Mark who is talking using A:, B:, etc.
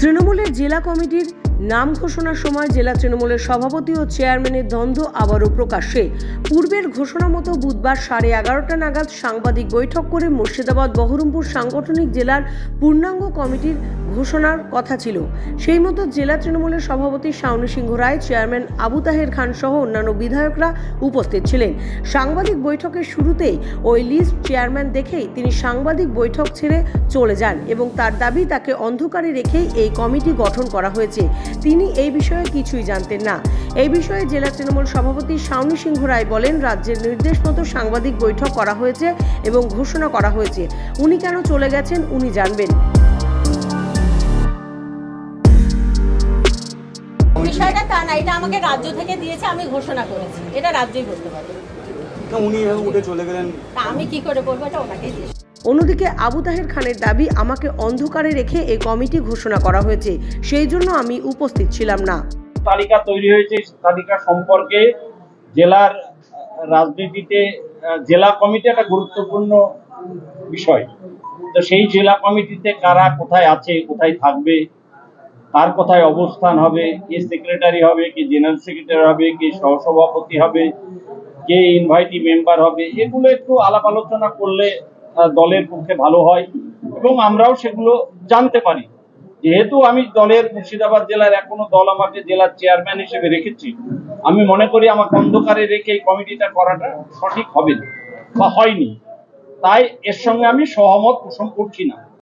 A: তৃণমূলের জেলা কমিটির নাম ঘোষণার সময় জেলা তৃণমূলের সভাপতি ও চেয়ারম্যানের দ্বন্দ্ব আবারও প্রকাশ্যে। পূর্বের ঘোষণা মতো বুধবার সাড়ে এগারোটা নাগাদ সাংবাদিক বৈঠক করে মুর্শিদাবাদ বহরমপুর সাংগঠনিক জেলার পূর্ণাঙ্গ কমিটির ঘোষণার কথা ছিল। সেই মতো জেলা তৃণমূলের সভাপতি শাওনী সিংহ রায়, চেয়ারম্যান আবু তাহের খান সহ অন্যান্য বিধায়করা উপস্থিত ছিলেন। সাংবাদিক বৈঠকের শুরুতেই ওই লিস্ট চেয়ারম্যান দেখেই তিনি সাংবাদিক বৈঠক ছেড়ে চলে যান এবং তার দাবি, তাকে অন্ধকারে রেখেই এই কমিটি গঠন করা হয়েছে। তিনি এই বিষয়ে কিছুই জানতেন না। এই বিষয়ে জেলা তৃণমূল সভাপতি শাওনী সিংহ রায় বলেন, রাজ্যের নির্দেশ মতো সাংবাদিক বৈঠক করা হয়েছে এবং ঘোষণা করা হয়েছে। উনি কেন চলে গেছেন, উনি জানবেন।
B: বিষয়টা তা না এটা আমাকে রাজ্য থেকে দিয়েছে আমি ঘোষণা করেছি। এটা রাজ্যই করতে পারবে।
C: উনি উঠে চলে গেলেন।
B: তা আমি কি করে বলব এটা ওনাকেই
A: অন্যদিকে আবু তাহের খানের দাবি আমাকে অন্ধকারে রেখে এই কমিটি ঘোষণা করা হয়েছে সেই জন্য আমি উপস্থিত ছিলাম না।
D: তালিকা তৈরি হয়েছে তালিকা সম্পর্কে জেলার রাজনীতিতে জেলা কমিটি একটা গুরুত্বপূর্ণ বিষয়। তো সেই জেলা কমিটিতে কারা কোথায় আছে কোথায় থাকবে কার কোথায় অবস্থান হবে, কে সেক্রেটারি হবে, কে জেনারেল সেক্রেটারি হবে, কে সহসভাপতি হবে, কে ইনভাইটি মেম্বার হবে, এগুলো একটু আলাপ আলোচনা করলে দলের পক্ষে ভালো হয় এবং আমরাও সেগুলো জানতে পারি। যেহেতু আমি দলের মুর্শিদাবাদ জেলার এখনও দল আমাকে জেলার চেয়ারম্যান হিসেবে রেখেছি, আমি মনে করি আমাকে অন্ধকারে রেখে এই কমিটিটা করাটা সঠিক হবে বা হয়নি। তাই এর সঙ্গে আমি সহমত পোষণ করছি না।